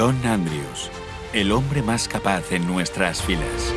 John Andrews, el hombre más capaz en nuestras filas.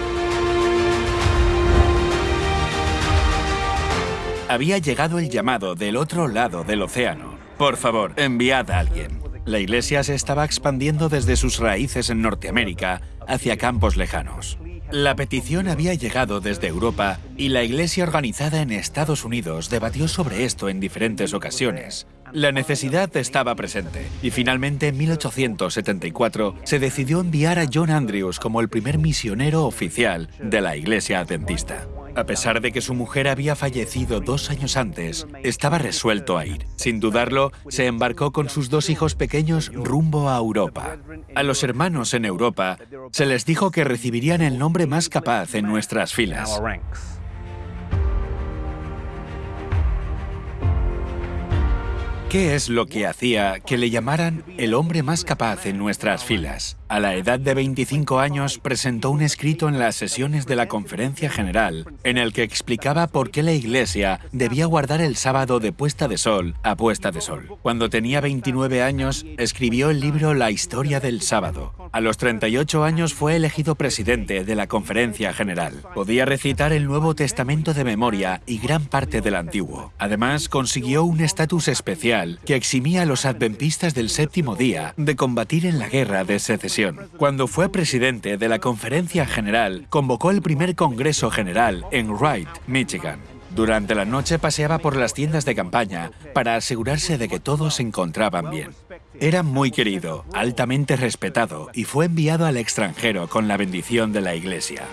Había llegado el llamado del otro lado del océano. Por favor, enviad a alguien. La iglesia se estaba expandiendo desde sus raíces en Norteamérica hacia campos lejanos. La petición había llegado desde Europa y la iglesia organizada en Estados Unidos debatió sobre esto en diferentes ocasiones. La necesidad estaba presente y finalmente en 1874 se decidió enviar a John Andrews como el primer misionero oficial de la iglesia adventista. A pesar de que su mujer había fallecido dos años antes, estaba resuelto a ir. Sin dudarlo, se embarcó con sus dos hijos pequeños rumbo a Europa. A los hermanos en Europa se les dijo que recibirían el nombre más capaz en nuestras filas. ¿Qué es lo que hacía que le llamaran el hombre más capaz en nuestras filas? A la edad de 25 años presentó un escrito en las sesiones de la Conferencia General en el que explicaba por qué la Iglesia debía guardar el sábado de puesta de sol a puesta de sol. Cuando tenía 29 años, escribió el libro La historia del sábado. A los 38 años fue elegido presidente de la Conferencia General. Podía recitar el Nuevo Testamento de memoria y gran parte del Antiguo. Además, consiguió un estatus especial que eximía a los adventistas del séptimo día de combatir en la guerra de secesión. Cuando fue presidente de la Conferencia General, convocó el primer Congreso General en Wright, Michigan. Durante la noche paseaba por las tiendas de campaña para asegurarse de que todos se encontraban bien. Era muy querido, altamente respetado y fue enviado al extranjero con la bendición de la Iglesia.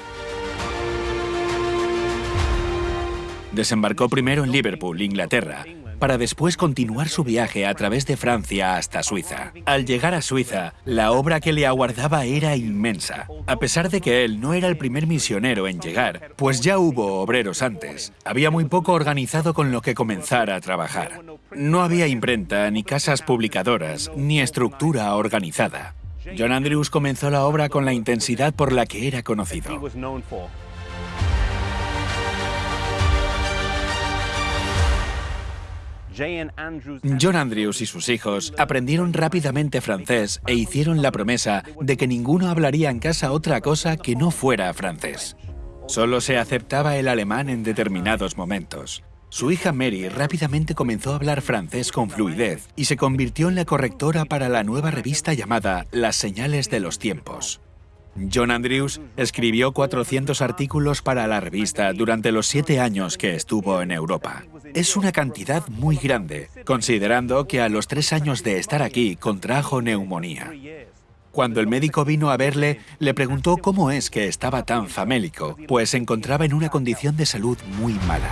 Desembarcó primero en Liverpool, Inglaterra, para después continuar su viaje a través de Francia hasta Suiza. Al llegar a Suiza, la obra que le aguardaba era inmensa. A pesar de que él no era el primer misionero en llegar, pues ya hubo obreros antes, había muy poco organizado con lo que comenzar a trabajar. No había imprenta, ni casas publicadoras, ni estructura organizada. John Andrews comenzó la obra con la intensidad por la que era conocido. John Andrews y sus hijos aprendieron rápidamente francés e hicieron la promesa de que ninguno hablaría en casa otra cosa que no fuera francés. Solo se aceptaba el alemán en determinados momentos. Su hija Mary rápidamente comenzó a hablar francés con fluidez y se convirtió en la correctora para la nueva revista llamada Las Señales de los Tiempos. John Andrews escribió 400 artículos para la revista durante los siete años que estuvo en Europa. Es una cantidad muy grande, considerando que a los tres años de estar aquí contrajo neumonía. Cuando el médico vino a verle, le preguntó cómo es que estaba tan famélico, pues se encontraba en una condición de salud muy mala.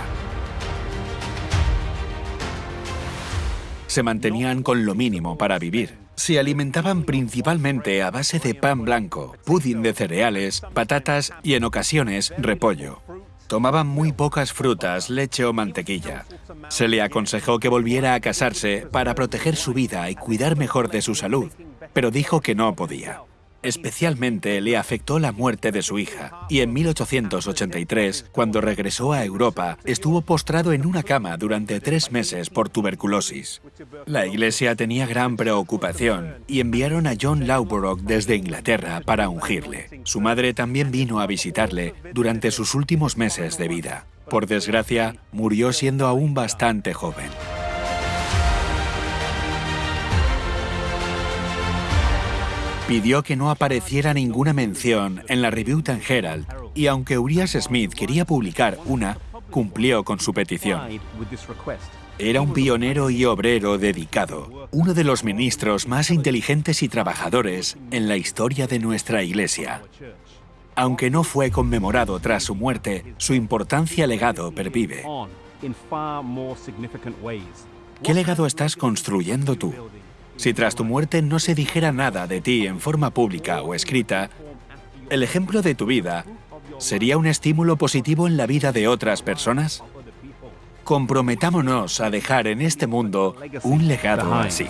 Se mantenían con lo mínimo para vivir, se alimentaban principalmente a base de pan blanco, pudín de cereales, patatas y en ocasiones repollo. Tomaban muy pocas frutas, leche o mantequilla. Se le aconsejó que volviera a casarse para proteger su vida y cuidar mejor de su salud, pero dijo que no podía. Especialmente le afectó la muerte de su hija, y en 1883, cuando regresó a Europa, estuvo postrado en una cama durante tres meses por tuberculosis. La iglesia tenía gran preocupación y enviaron a John Lowborough desde Inglaterra para ungirle. Su madre también vino a visitarle durante sus últimos meses de vida. Por desgracia, murió siendo aún bastante joven. Pidió que no apareciera ninguna mención en la Review and Herald y aunque Urias Smith quería publicar una, cumplió con su petición. Era un pionero y obrero dedicado, uno de los ministros más inteligentes y trabajadores en la historia de nuestra iglesia. Aunque no fue conmemorado tras su muerte, su importancia legado pervive. ¿Qué legado estás construyendo tú? Si tras tu muerte no se dijera nada de ti en forma pública o escrita, ¿el ejemplo de tu vida sería un estímulo positivo en la vida de otras personas? Comprometámonos a dejar en este mundo un legado así.